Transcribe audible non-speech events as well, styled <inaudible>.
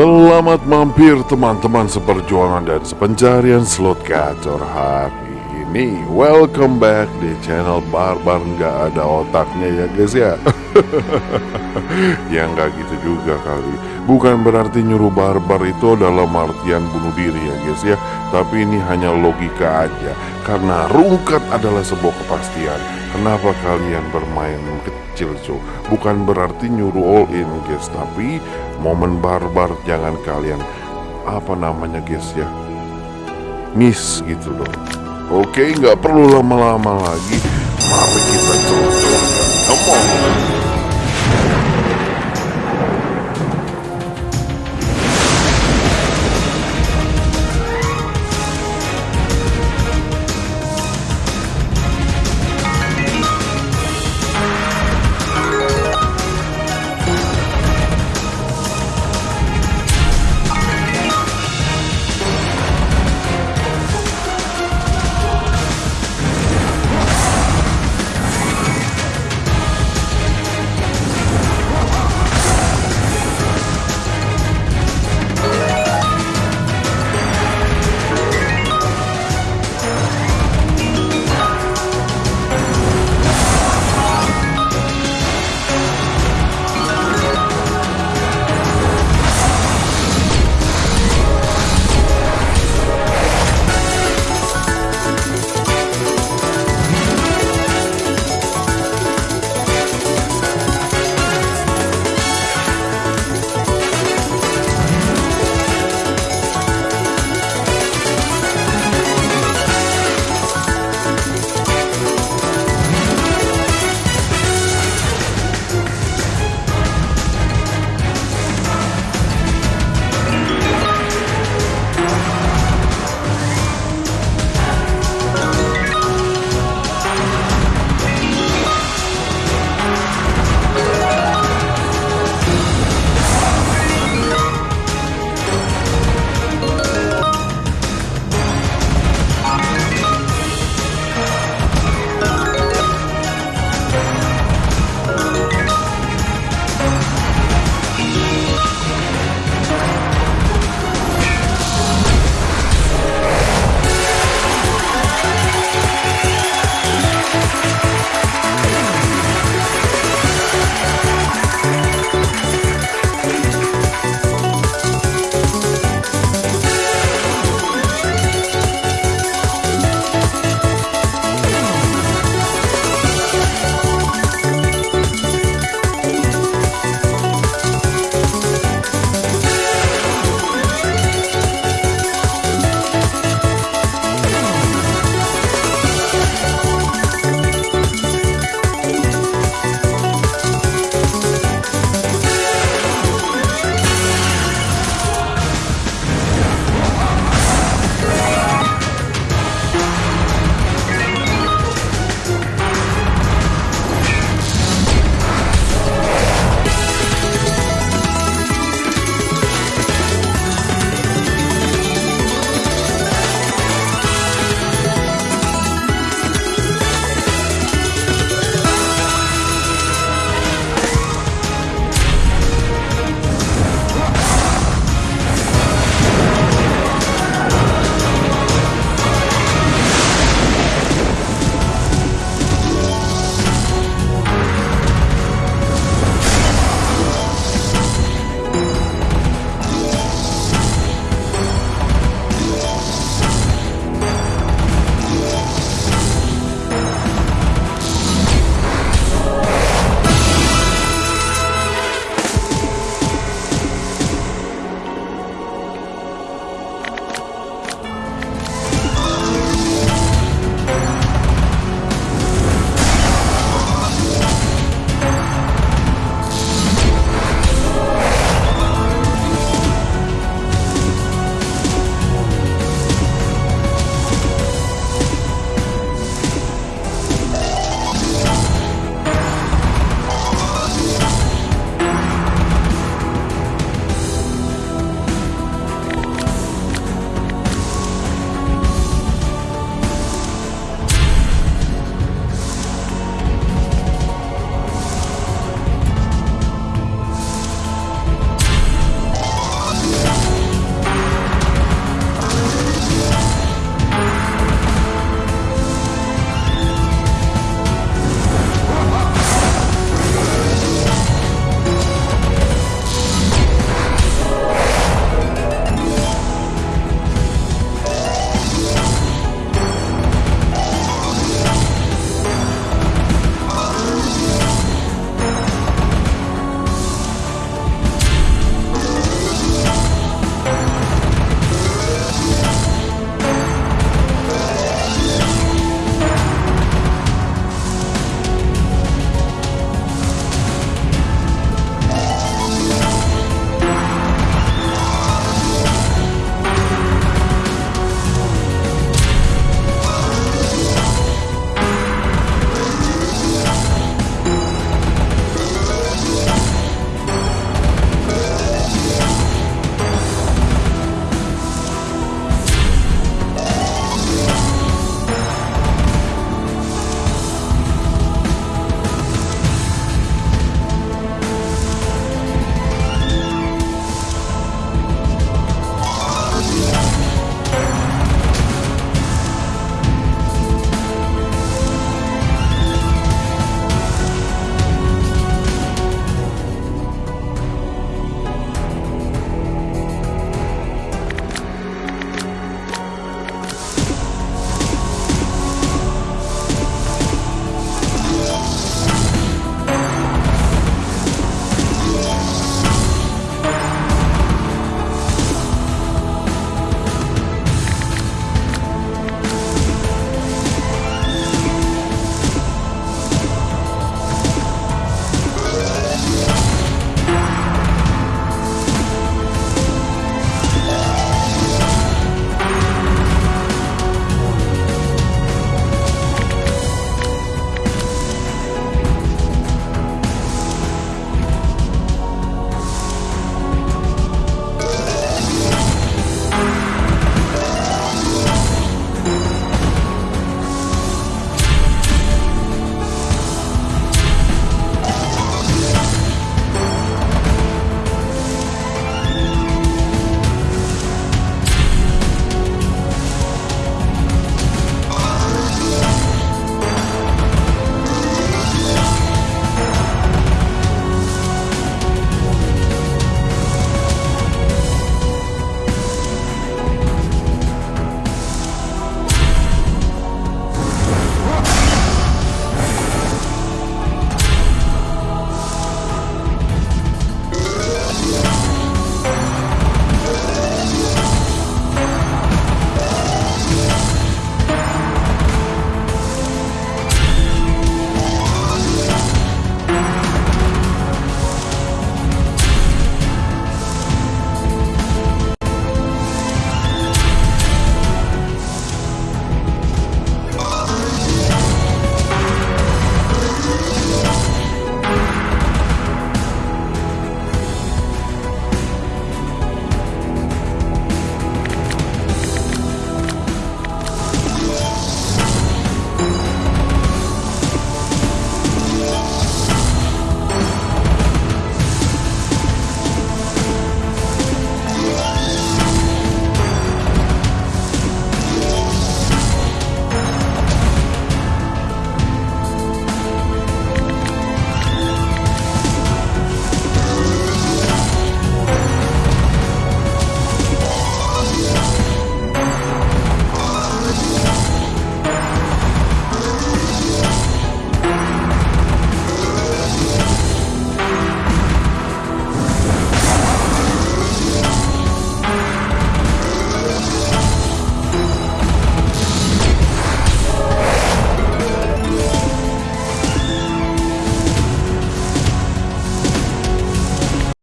Selamat mampir teman-teman seperjuangan dan sepencarian slot gacor hari ini Welcome back di channel Barbar. Nggak ada otaknya ya guys ya? <laughs> Ya nggak gitu juga kali. Bukan berarti nyuruh barbar itu adalah artian bunuh diri ya guys ya. Tapi ini hanya logika aja. Karena rungkat adalah sebuah kepastian. Kenapa kalian bermain kecil cuy Bukan berarti nyuruh all in guys. Tapi momen barbar jangan kalian Apa namanya guys ya? Miss gitu loh Oke nggak perlu lama-lama lagi. Mari kita coba-coba. Come on